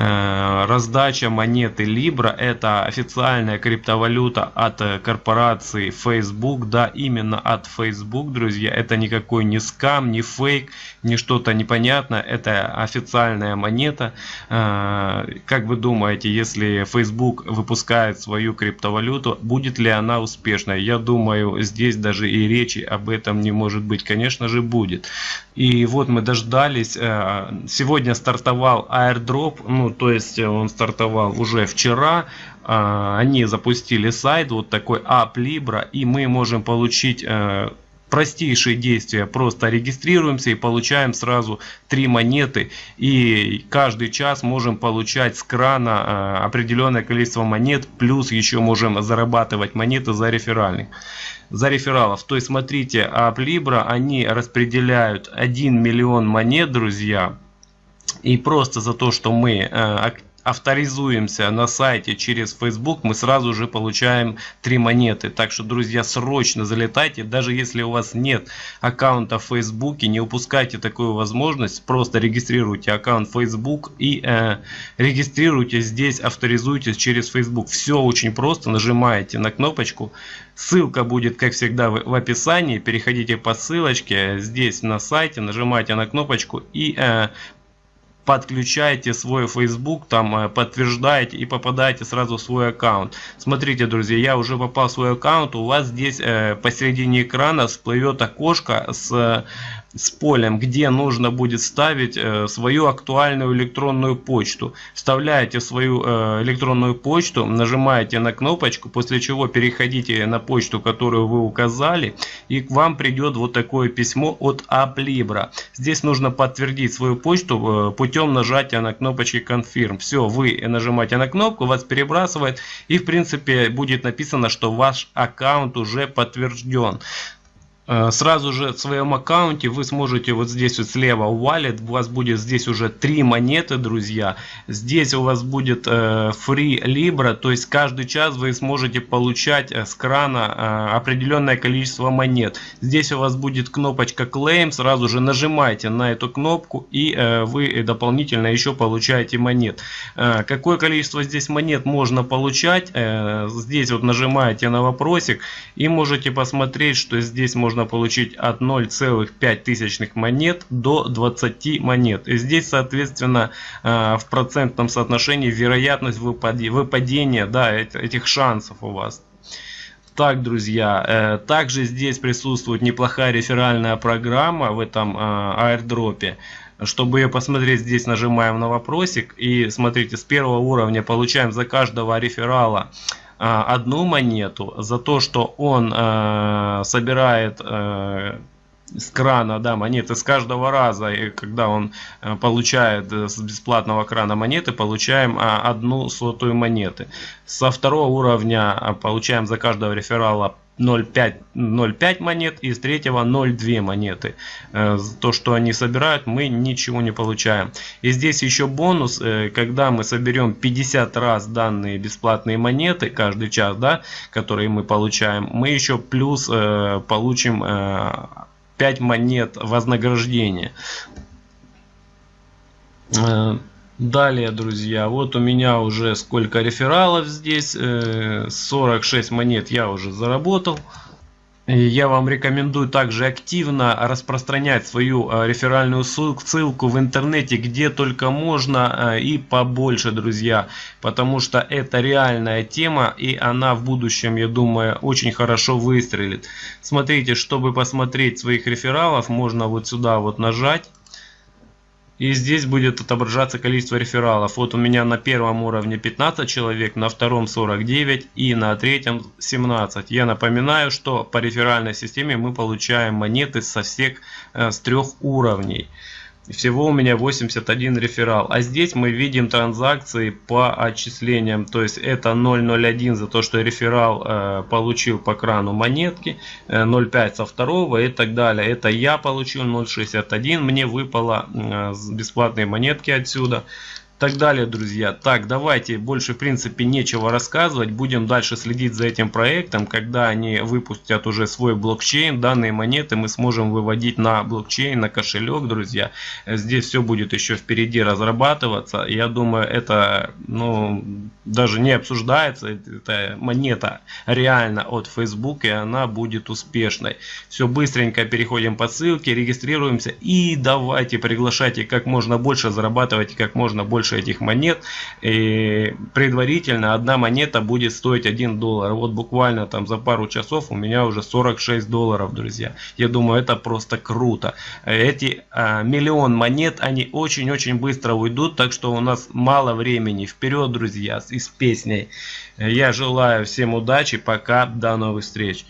uh, раздача монеты Libra это официальная криптовалюта от э, корпорации Facebook, да, именно от Facebook, друзья. Это никакой не скам, не фейк, не что-то непонятное. Это официальная монета. Э, как вы думаете, если Facebook выпускает свою криптовалюту, будет ли она успешной? Я думаю, здесь даже и речи об этом не может быть. Конечно же будет. И вот мы дождались. Сегодня стартовал airdrop ну то есть э, он стартовал уже вчера, а, они запустили сайт вот такой App Libra и мы можем получить э, простейшие действия. Просто регистрируемся и получаем сразу три монеты. И каждый час можем получать с крана э, определенное количество монет плюс еще можем зарабатывать монеты за реферальных за рефералов. То есть смотрите App Libra они распределяют 1 миллион монет друзья. И просто за то, что мы э, авторизуемся на сайте через Facebook, мы сразу же получаем три монеты. Так что, друзья, срочно залетайте. Даже если у вас нет аккаунта в Facebook, не упускайте такую возможность. Просто регистрируйте аккаунт Facebook и э, регистрируйте здесь, авторизуйтесь через Facebook. Все очень просто. Нажимаете на кнопочку. Ссылка будет, как всегда, в, описании. Переходите по ссылочке здесь на сайте, нажимаете на кнопочку и э, подключаете свой Facebook, там э, подтверждаете и попадаете сразу в свой аккаунт. Смотрите, друзья, я уже попал в свой аккаунт, у вас здесь э, посередине экрана всплывет окошко с с полем, где нужно будет ставить э, свою актуальную электронную почту. Вставляете свою э, электронную почту, нажимаете на кнопочку, после чего переходите на почту, которую вы указали, и к вам придет вот такое письмо от Aplibra. Здесь нужно подтвердить свою почту э, путем нажатия на кнопочки Confirm. Все, вы нажимаете на кнопку, вас перебрасывает, и в принципе будет написано, что ваш аккаунт уже подтвержден. Э, сразу же в своем аккаунте вы сможете вот здесь вот слева wallet у вас будет здесь уже три монеты друзья. Здесь у вас будет э, free libra то есть каждый час вы сможете получать э, с крана определенное количество монет. Здесь у вас будет кнопочка claim сразу же нажимайте на эту кнопку и вы дополнительно еще получаете монет. Какое количество здесь монет можно получать? Здесь вот нажимаете на вопросик и можете посмотреть что здесь можно можно получить от 0,5 тысячных монет до 20 монет. И здесь, соответственно, э, в процентном соотношении вероятность выпадения да, этих шансов у вас. Так, друзья, э, также здесь присутствует неплохая реферальная программа в этом э, аирдропе. Чтобы ее посмотреть, здесь нажимаем на вопросик и смотрите, с первого уровня получаем за каждого реферала одну монету за то, что он э, собирает э, с крана да, монеты с каждого раза, и когда он э, получает с бесплатного крана монеты, получаем одну сотую монеты. Со второго уровня получаем за каждого реферала 0,5 монет и с третьего 0,2 монеты. Э, то, что они собирают, мы ничего не получаем. И здесь еще бонус, э, когда мы соберем 50 раз данные бесплатные монеты каждый час, да, которые мы получаем, мы еще плюс э, получим 5 монет вознаграждения. Далее, друзья, вот у меня уже сколько рефералов здесь, 46 э, монет я уже заработал. Я вам рекомендую также активно распространять свою э, реферальную ссылку в интернете, где только можно э, и побольше, друзья. Потому что это реальная тема и она в будущем, я думаю, очень хорошо выстрелит. Смотрите, чтобы посмотреть своих рефералов, можно вот сюда вот нажать. И здесь будет отображаться количество рефералов. Вот у меня на первом уровне 15 человек, на втором 49 и на третьем 17. Я напоминаю, что по реферальной системе мы получаем монеты со всех э, с трех уровней. Всего у меня 81 реферал. А здесь мы видим транзакции по отчислениям. То есть это 0.01 за то, что реферал э, получил по крану монетки. Э, 0.5 со второго и так далее. Это я получил 0.61. Мне выпало э, бесплатные монетки отсюда. Так далее, друзья. Так, давайте, больше в принципе нечего рассказывать. Будем дальше следить за этим проектом. Когда они выпустят уже свой блокчейн, данные монеты мы сможем выводить на блокчейн, на кошелек, друзья. Здесь все будет еще впереди разрабатываться. Я думаю, это ну, даже не обсуждается. Это монета реально от Facebook, и она будет успешной. Все быстренько переходим по ссылке, регистрируемся и давайте приглашайте как можно больше, зарабатывайте как можно больше этих монет. И предварительно одна монета будет стоить 1 доллар. Вот буквально там за пару часов у меня уже 46 долларов, друзья. Я думаю, это просто круто. Эти а, миллион монет, они очень-очень быстро уйдут, так что у нас мало времени. Вперед, друзья, и с песней. Я желаю всем удачи, пока, до новых встреч.